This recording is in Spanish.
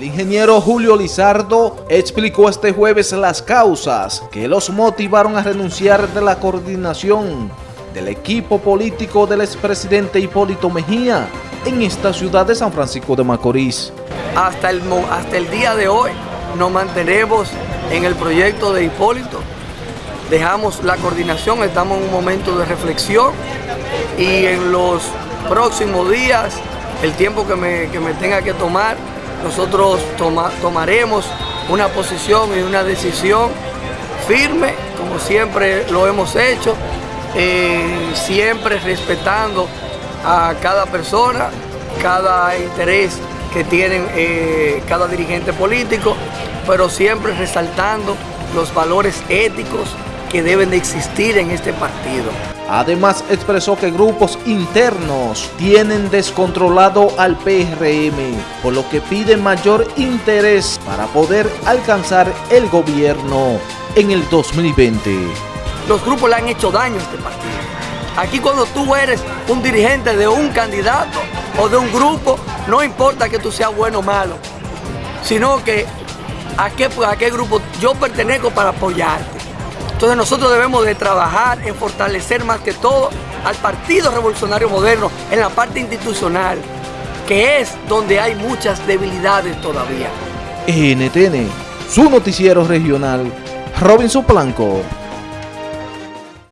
El ingeniero Julio Lizardo explicó este jueves las causas que los motivaron a renunciar de la coordinación del equipo político del expresidente Hipólito Mejía en esta ciudad de San Francisco de Macorís. Hasta el, hasta el día de hoy nos mantenemos en el proyecto de Hipólito, dejamos la coordinación, estamos en un momento de reflexión y en los próximos días, el tiempo que me, tenga que tomar, nosotros tomaremos una posición y una decisión firme, como siempre lo hemos hecho, eh, siempre respetando a cada persona, cada interés que tienen eh, cada dirigente político, pero siempre resaltando los valores éticos que deben de existir en este partido. Además expresó que grupos internos tienen descontrolado al PRM, por lo que pide mayor interés para poder alcanzar el gobierno en el 2020. Los grupos le han hecho daño a este partido. Aquí cuando tú eres un dirigente de un candidato o de un grupo, no importa que tú seas bueno o malo, sino que a qué, a qué grupo yo pertenezco para apoyarte. Entonces nosotros debemos de trabajar en fortalecer más que todo al Partido Revolucionario Moderno en la parte institucional, que es donde hay muchas debilidades todavía. NTN, su noticiero regional, Robinson Blanco.